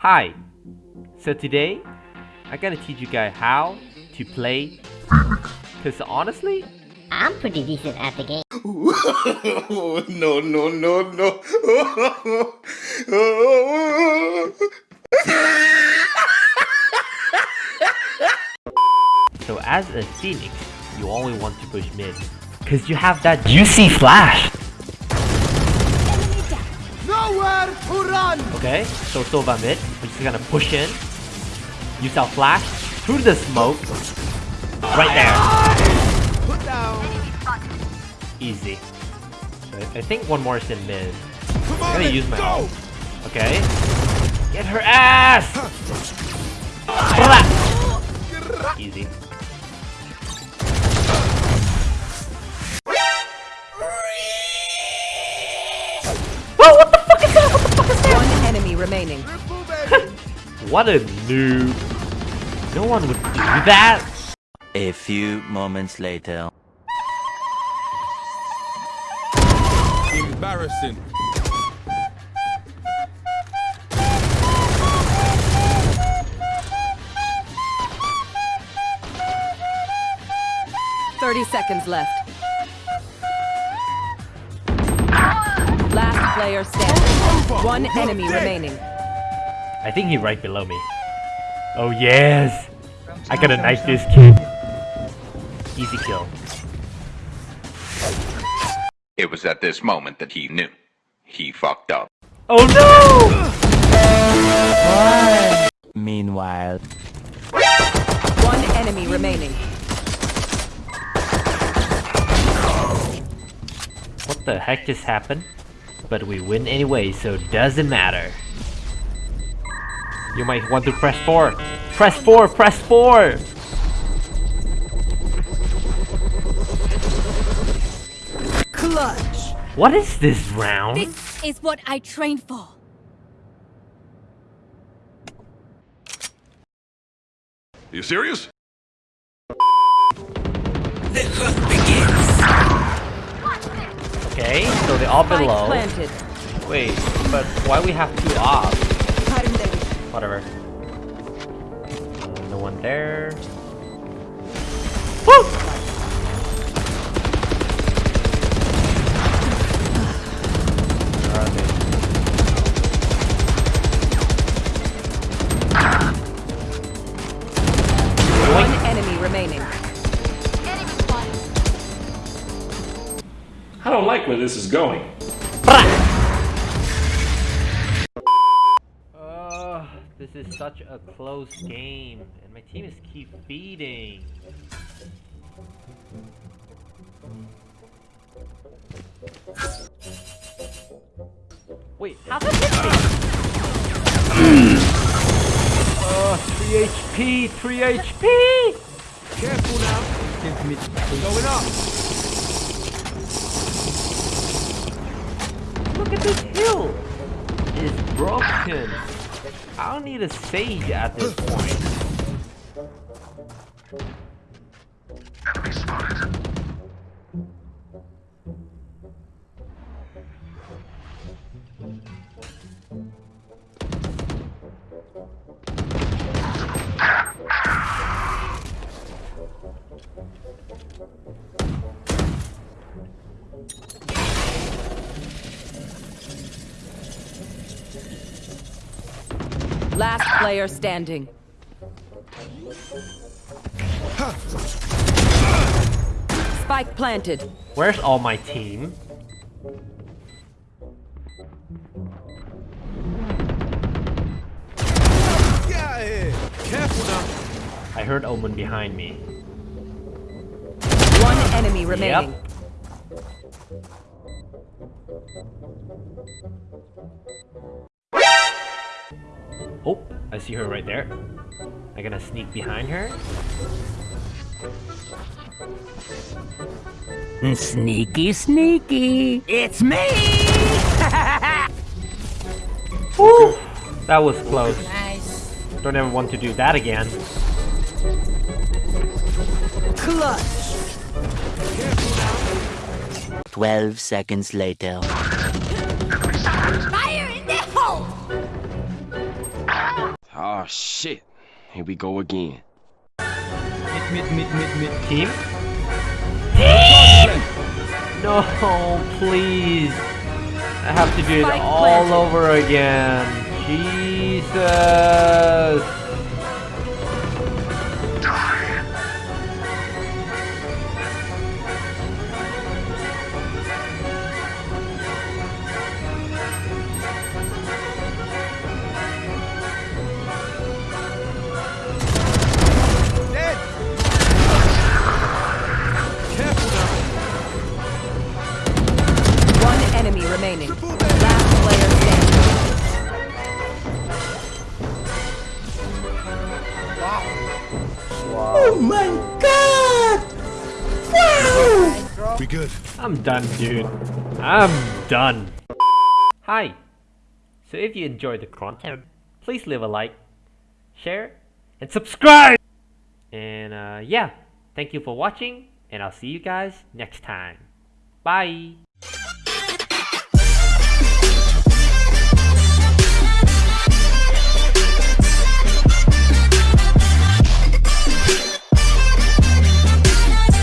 Hi. So today, I gotta teach you guys how to play. Cause honestly, I'm pretty decent at the game. no, no, no, no. so as a Phoenix, you only want to push mid. Cause you have that juicy flash. Nowhere to run! Okay, so Sova mid. We're gonna push in. Use our flash through the smoke. Right there. Put down. Easy. So I I think one more is in mid. I'm gonna use my go! ult. Okay. Get her ass! Easy. Whoa, what the fuck is that? What the fuck is that? One enemy remaining. Triple, baby. What a noob. No one would do that. A few moments later. Embarrassing. Thirty seconds left. Last player standing. One enemy remaining. I think he's right below me. Oh yes! I gotta knife this kid. Easy kill. It was at this moment that he knew. He fucked up. Oh no! Meanwhile. One enemy remaining. What the heck just happened? But we win anyway, so doesn't matter. You might want to press 4. Press 4! Press 4! Clutch. What is this round? This is what I trained for. You serious? The hunt begins. Okay, so they're all Spike below. planted. Wait, but why we have two off? Whatever. No one there. Woo! Where are they? One enemy remaining. I don't like where this is going. This is such a close game, and my team is keep feeding. Wait, how did me? uh, 3 HP, 3 HP! Careful now. Going up. Look at this hill! It's broken. I don't need a sage at this point. Last player standing. Spike planted. Where's all my team? Get out of here. Careful now. I heard Omen behind me. One enemy remaining. Oh, I see her right there. I'm gonna sneak behind her. Sneaky, sneaky. It's me! Woo! That was close. Nice. Don't ever want to do that again. Clutch. 12 seconds later. Oh shit. Here we go again. Team? No, please. I have to do it all over again. Jesus. We good. I'm done, dude. I'm done. Hi. So if you enjoyed the content, please leave a like, share, and subscribe. And uh, yeah, thank you for watching, and I'll see you guys next time. Bye.